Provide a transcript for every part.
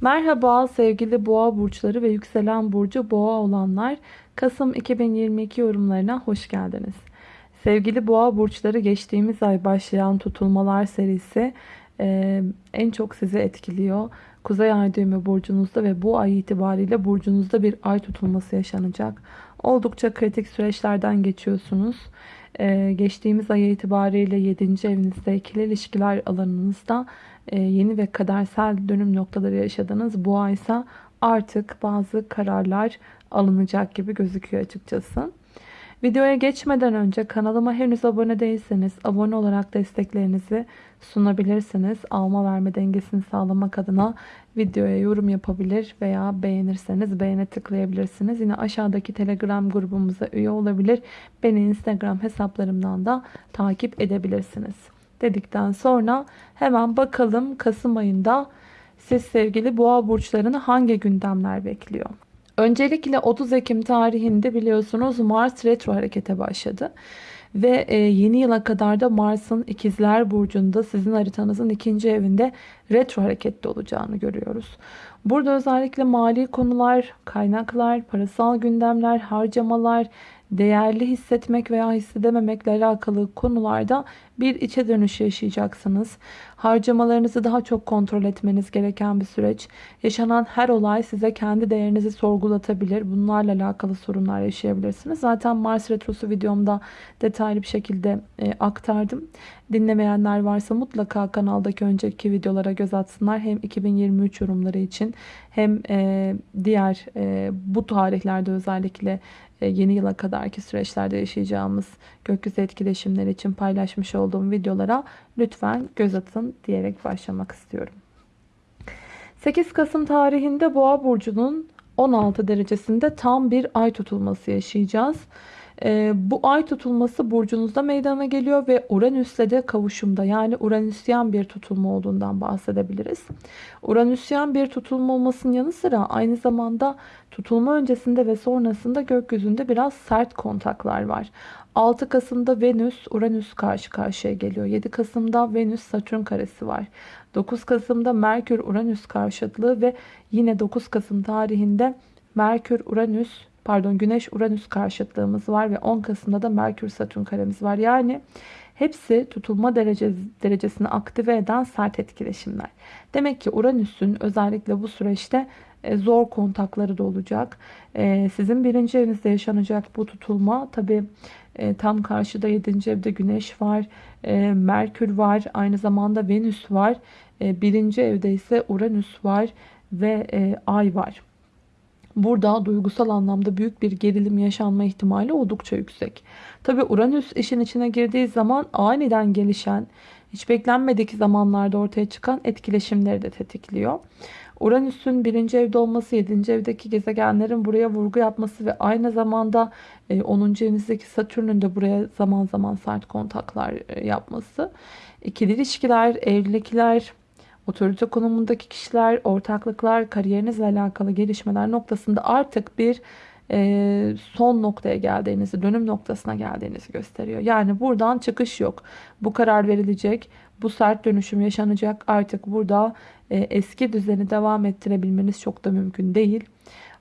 Merhaba sevgili boğa burçları ve yükselen burcu boğa olanlar. Kasım 2022 yorumlarına hoş geldiniz. Sevgili boğa burçları geçtiğimiz ay başlayan tutulmalar serisi e, en çok sizi etkiliyor. Kuzey ay düğümü burcunuzda ve bu ay itibariyle burcunuzda bir ay tutulması yaşanacak. Oldukça kritik süreçlerden geçiyorsunuz. Ee, geçtiğimiz ay itibariyle 7. evinizde ikili ilişkiler alanınızda e, yeni ve kadersel dönüm noktaları yaşadınız. Bu ay ise artık bazı kararlar alınacak gibi gözüküyor açıkçası. Videoya geçmeden önce kanalıma henüz abone değilseniz abone olarak desteklerinizi sunabilirsiniz. Alma verme dengesini sağlamak adına videoya yorum yapabilir veya beğenirseniz beğene tıklayabilirsiniz. Yine aşağıdaki telegram grubumuza üye olabilir. Beni instagram hesaplarımdan da takip edebilirsiniz. Dedikten sonra hemen bakalım Kasım ayında siz sevgili boğa burçlarını hangi gündemler bekliyor? Öncelikle 30 Ekim tarihinde biliyorsunuz Mars retro harekete başladı. Ve e, yeni yıla kadar da Mars'ın ikizler burcunda sizin haritanızın ikinci evinde retro harekette olacağını görüyoruz. Burada özellikle mali konular, kaynaklar, parasal gündemler, harcamalar, değerli hissetmek veya hissedememekle alakalı konularda bir içe dönüş yaşayacaksınız. Harcamalarınızı daha çok kontrol etmeniz gereken bir süreç. Yaşanan her olay size kendi değerinizi sorgulatabilir. Bunlarla alakalı sorunlar yaşayabilirsiniz. Zaten Mars Retrosu videomda detaylı bir şekilde e, aktardım. Dinlemeyenler varsa mutlaka kanaldaki önceki videolara göz atsınlar. Hem 2023 yorumları için hem e, diğer e, bu tarihlerde özellikle yeni yıla kadarki süreçlerde yaşayacağımız gökyüzü etkileşimleri için paylaşmış olduğum videolara lütfen göz atın diyerek başlamak istiyorum. 8 Kasım tarihinde Boğa burcunun 16 derecesinde tam bir ay tutulması yaşayacağız. E, bu ay tutulması burcunuzda meydana geliyor ve Uranüs'le de kavuşumda yani Uranüsyen bir tutulma olduğundan bahsedebiliriz. Uranüsyen bir tutulma olmasının yanı sıra aynı zamanda tutulma öncesinde ve sonrasında gökyüzünde biraz sert kontaklar var. 6 Kasım'da Venüs Uranüs karşı karşıya geliyor. 7 Kasım'da Venüs Satürn karesi var. 9 Kasım'da Merkür Uranüs karşıtlığı ve yine 9 Kasım tarihinde Merkür Uranüs pardon Güneş Uranüs karşıtlığımız var ve 10 Kasım'da da Merkür Satürn karemiz var. Yani hepsi tutulma derecesi, derecesini aktive eden sert etkileşimler. Demek ki Uranüs'ün özellikle bu süreçte e, zor kontakları da olacak. E, sizin birinci evinizde yaşanacak bu tutulma tabi e, tam karşıda 7. evde Güneş var, Merkür var, aynı zamanda Venüs var. Birinci evde ise Uranüs var ve Ay var. Burada duygusal anlamda büyük bir gerilim yaşanma ihtimali oldukça yüksek. Tabi Uranüs işin içine girdiği zaman aniden gelişen, hiç beklenmedik zamanlarda ortaya çıkan etkileşimleri de tetikliyor. Uranüs'ün birinci evde olması, yedinci evdeki gezegenlerin buraya vurgu yapması ve aynı zamanda 10. E, evinizdeki Satürn'ün de buraya zaman zaman sert kontaklar e, yapması. İkili ilişkiler, evlilikler, otorite konumundaki kişiler, ortaklıklar, kariyerinizle alakalı gelişmeler noktasında artık bir e, son noktaya geldiğinizi, dönüm noktasına geldiğinizi gösteriyor. Yani buradan çıkış yok. Bu karar verilecek, bu sert dönüşüm yaşanacak. Artık burada e, eski düzeni devam ettirebilmeniz çok da mümkün değil.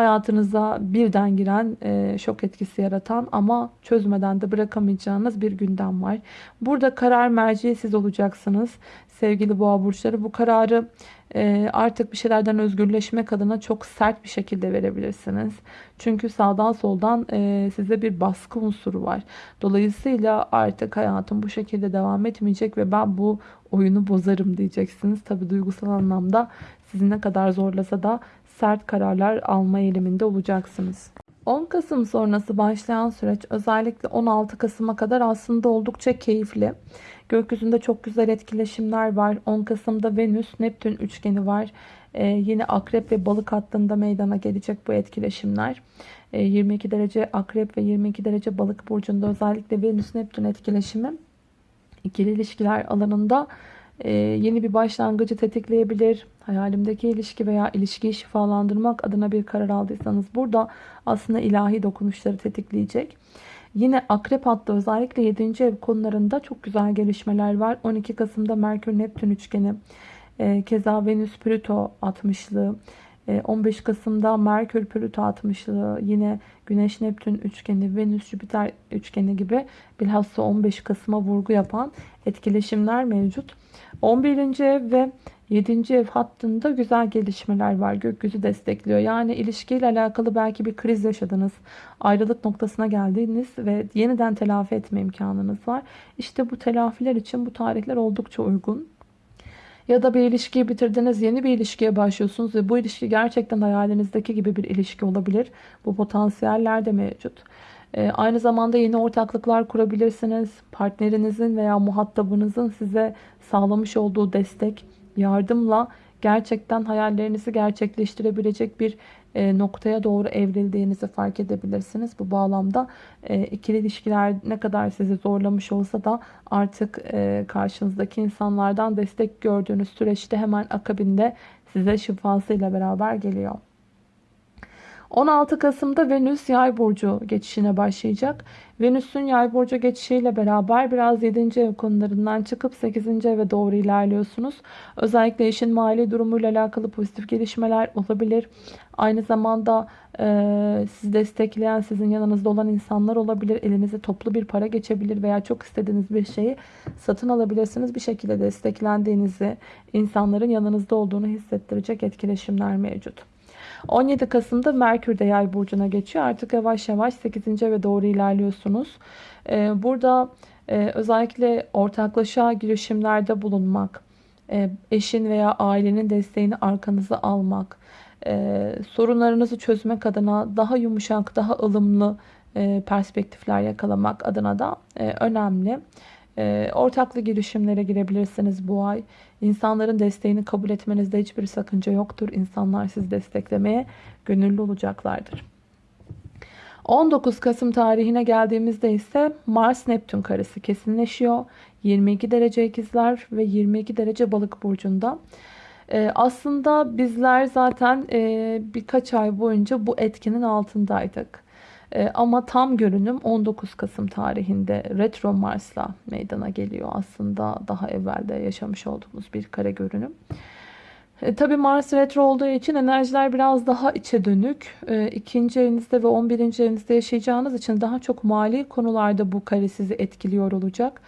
Hayatınıza birden giren, e, şok etkisi yaratan ama çözmeden de bırakamayacağınız bir gündem var. Burada karar merci siz olacaksınız. Sevgili boğa burçları bu kararı e, artık bir şeylerden özgürleşmek adına çok sert bir şekilde verebilirsiniz. Çünkü sağdan soldan e, size bir baskı unsuru var. Dolayısıyla artık hayatım bu şekilde devam etmeyecek ve ben bu oyunu bozarım diyeceksiniz. Tabi duygusal anlamda sizi ne kadar zorlasa da sert kararlar alma eğiliminde olacaksınız. 10 Kasım sonrası başlayan süreç özellikle 16 Kasım'a kadar aslında oldukça keyifli. Gökyüzünde çok güzel etkileşimler var. 10 Kasım'da Venüs Neptün üçgeni var. Ee, yine akrep ve balık hattında meydana gelecek bu etkileşimler. Ee, 22 derece akrep ve 22 derece balık burcunda özellikle Venüs Neptün etkileşimi ikili ilişkiler alanında e, yeni bir başlangıcı tetikleyebilir. Hayalimdeki ilişki veya ilişkiyi şifalandırmak adına bir karar aldıysanız burada aslında ilahi dokunuşları tetikleyecek. Yine akrep hattı özellikle 7. ev konularında çok güzel gelişmeler var. 12 Kasım'da Merkür Neptün üçgeni E, keza Venüs Plüto 60'lı. 15 Kasım'da Merkür Plüto 60'lı. Yine Güneş Neptün üçgeni, Venüs Jüpiter üçgeni gibi bilhassa 15 Kasım'a vurgu yapan etkileşimler mevcut. 11. ev ve 7. ev hattında güzel gelişmeler var. Gökyüzü destekliyor. Yani ilişkiyle alakalı belki bir kriz yaşadınız. Ayrılık noktasına geldiniz ve yeniden telafi etme imkanınız var. İşte bu telafiler için bu tarihler oldukça uygun. Ya da bir ilişkiyi bitirdiniz, yeni bir ilişkiye başlıyorsunuz ve bu ilişki gerçekten hayalinizdeki gibi bir ilişki olabilir. Bu potansiyeller de mevcut. Ee, aynı zamanda yeni ortaklıklar kurabilirsiniz. Partnerinizin veya muhatabınızın size sağlamış olduğu destek, yardımla gerçekten hayallerinizi gerçekleştirebilecek bir e, noktaya doğru evrildiğinizi fark edebilirsiniz. Bu bağlamda e, ikili ilişkiler ne kadar sizi zorlamış olsa da artık e, karşınızdaki insanlardan destek gördüğünüz süreçte hemen akabinde size şifasıyla beraber geliyor. 16 Kasım'da Venüs yay burcu geçişine başlayacak. Venüs'ün yay burcu geçişiyle beraber biraz 7. ev konularından çıkıp 8. eve doğru ilerliyorsunuz. Özellikle eşin mali durumuyla alakalı pozitif gelişmeler olabilir. Aynı zamanda e, sizi destekleyen, sizin yanınızda olan insanlar olabilir. Elinize toplu bir para geçebilir veya çok istediğiniz bir şeyi satın alabilirsiniz. Bir şekilde desteklendiğinizi, insanların yanınızda olduğunu hissettirecek etkileşimler mevcut. 17 Kasım'da Merkür de yay burcuna geçiyor. Artık yavaş yavaş 8. eve doğru ilerliyorsunuz. Ee, burada e, özellikle ortaklaşa girişimlerde bulunmak, e, eşin veya ailenin desteğini arkanıza almak, e, sorunlarınızı çözmek adına daha yumuşak, daha ılımlı perspektifler yakalamak adına da önemli. E, ortaklı girişimlere girebilirsiniz bu ay. İnsanların desteğini kabul etmenizde hiçbir sakınca yoktur. İnsanlar sizi desteklemeye gönüllü olacaklardır. 19 Kasım tarihine geldiğimizde ise Mars Neptün karesi kesinleşiyor. 22 derece ikizler ve 22 derece balık burcunda. Ee, aslında bizler zaten e, birkaç ay boyunca bu etkinin altındaydık. E, ama tam görünüm 19 Kasım tarihinde Retro Mars'la meydana geliyor. Aslında daha evvelde yaşamış olduğumuz bir kare görünüm. E, Tabi Mars retro olduğu için enerjiler biraz daha içe dönük. E, ikinci evinizde ve 11. evinizde yaşayacağınız için daha çok mali konularda bu kare sizi etkiliyor olacak.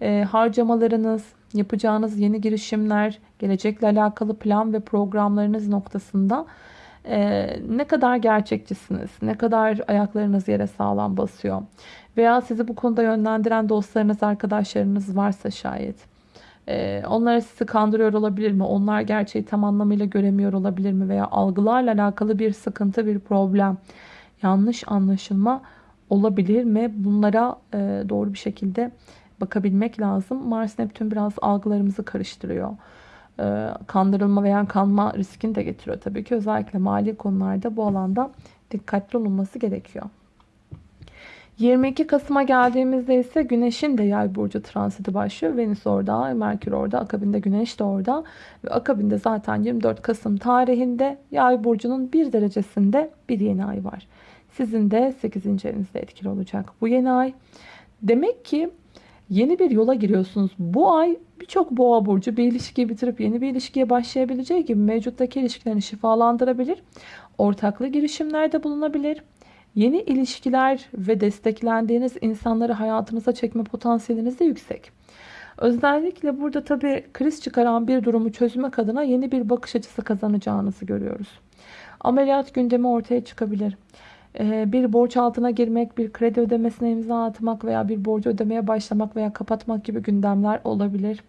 E, harcamalarınız, yapacağınız yeni girişimler, gelecekle alakalı plan ve programlarınız noktasında ee, ne kadar gerçekçisiniz, ne kadar ayaklarınız yere sağlam basıyor veya sizi bu konuda yönlendiren dostlarınız, arkadaşlarınız varsa şayet e, onlara sizi kandırıyor olabilir mi? Onlar gerçeği tam anlamıyla göremiyor olabilir mi? Veya algılarla alakalı bir sıkıntı, bir problem, yanlış anlaşılma olabilir mi? Bunlara e, doğru bir şekilde bakabilmek lazım. Mars Neptün biraz algılarımızı karıştırıyor. E, kandırılma veya kanma riskini de getiriyor tabii ki. Özellikle mali konularda bu alanda dikkatli olunması gerekiyor. 22 Kasım'a geldiğimizde ise Güneş'in de yay burcu transiti başlıyor. Venüs orada, Merkür orada, akabinde Güneş de orada. Ve akabinde zaten 24 Kasım tarihinde yay burcunun bir derecesinde bir yeni ay var. Sizin de 8. evinizde etkili olacak bu yeni ay. Demek ki yeni bir yola giriyorsunuz. Bu ay birçok boğa burcu bir ilişkiyi bitirip yeni bir ilişkiye başlayabileceği gibi mevcuttaki ilişkilerini şifalandırabilir. Ortaklı girişimlerde bulunabilir. Yeni ilişkiler ve desteklendiğiniz insanları hayatınıza çekme potansiyeliniz de yüksek. Özellikle burada tabii kriz çıkaran bir durumu çözmek adına yeni bir bakış açısı kazanacağınızı görüyoruz. Ameliyat gündemi ortaya çıkabilir. Ee, bir borç altına girmek, bir kredi ödemesine imza atmak veya bir borcu ödemeye başlamak veya kapatmak gibi gündemler olabilir.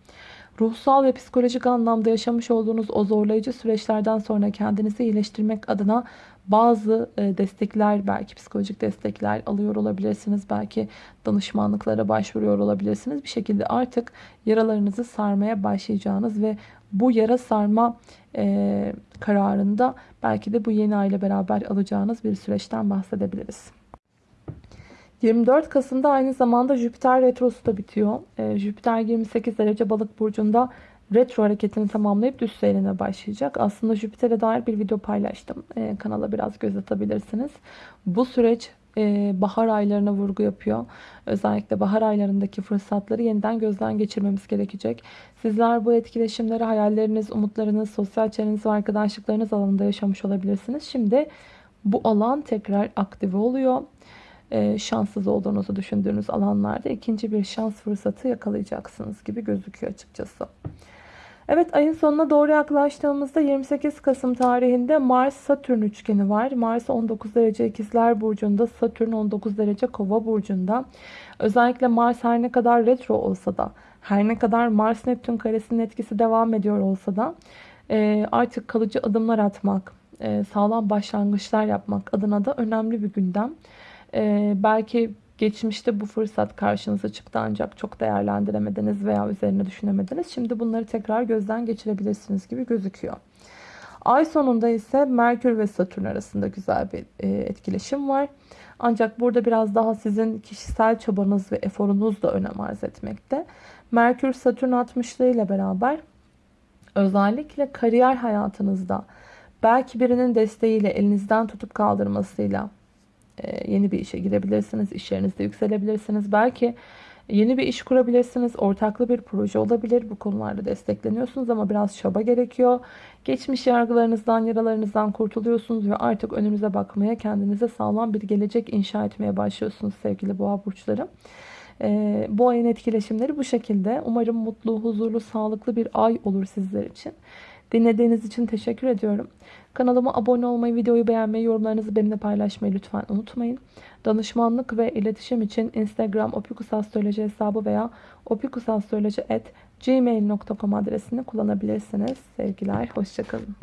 Ruhsal ve psikolojik anlamda yaşamış olduğunuz o zorlayıcı süreçlerden sonra kendinizi iyileştirmek adına bazı e, destekler, belki psikolojik destekler alıyor olabilirsiniz. Belki danışmanlıklara başvuruyor olabilirsiniz. Bir şekilde artık yaralarınızı sarmaya başlayacağınız ve bu yara sarma e, kararında belki de bu yeni ay ile beraber alacağınız bir süreçten bahsedebiliriz. 24 Kasım'da aynı zamanda Jüpiter retrosu da bitiyor. E, Jüpiter 28 derece balık burcunda retro hareketini tamamlayıp düz seyrine başlayacak. Aslında Jüpiter'e dair bir video paylaştım. E, kanala biraz göz atabilirsiniz. Bu süreç bahar aylarına vurgu yapıyor. Özellikle bahar aylarındaki fırsatları yeniden gözden geçirmemiz gerekecek. Sizler bu etkileşimleri hayalleriniz, umutlarınız, sosyal çevreniz ve arkadaşlıklarınız alanında yaşamış olabilirsiniz. Şimdi bu alan tekrar aktive oluyor. E, şanssız olduğunuzu düşündüğünüz alanlarda ikinci bir şans fırsatı yakalayacaksınız gibi gözüküyor açıkçası. Evet ayın sonuna doğru yaklaştığımızda 28 Kasım tarihinde Mars-Satürn üçgeni var. Mars 19 derece ikizler burcunda, Satürn 19 derece kova burcunda. Özellikle Mars her ne kadar retro olsa da, her ne kadar Mars-Neptün karesinin etkisi devam ediyor olsa da e, artık kalıcı adımlar atmak, e, sağlam başlangıçlar yapmak adına da önemli bir gündem. E, belki Geçmişte bu fırsat karşınıza çıktı ancak çok değerlendiremediniz veya üzerine düşünemediniz. Şimdi bunları tekrar gözden geçirebilirsiniz gibi gözüküyor. Ay sonunda ise Merkür ve Satürn arasında güzel bir e, etkileşim var. Ancak burada biraz daha sizin kişisel çabanız ve eforunuz da önem arz etmekte. Merkür Satürn 60'lı ile beraber özellikle kariyer hayatınızda belki birinin desteğiyle elinizden tutup kaldırmasıyla ee, yeni bir işe girebilirsiniz. İş yerinizde yükselebilirsiniz. Belki yeni bir iş kurabilirsiniz. Ortaklı bir proje olabilir. Bu konularda destekleniyorsunuz ama biraz çaba gerekiyor. Geçmiş yargılarınızdan, yaralarınızdan kurtuluyorsunuz ve artık önünüze bakmaya, kendinize sağlam bir gelecek inşa etmeye başlıyorsunuz sevgili boğa burçları. Ee, bu ayın etkileşimleri bu şekilde. Umarım mutlu, huzurlu, sağlıklı bir ay olur sizler için. Dinlediğiniz için teşekkür ediyorum. Kanalıma abone olmayı, videoyu beğenmeyi, yorumlarınızı benimle paylaşmayı lütfen unutmayın. Danışmanlık ve iletişim için Instagram opikusastroloji hesabı veya opikusastroloji.gmail.com adresini kullanabilirsiniz. Sevgiler, hoşçakalın.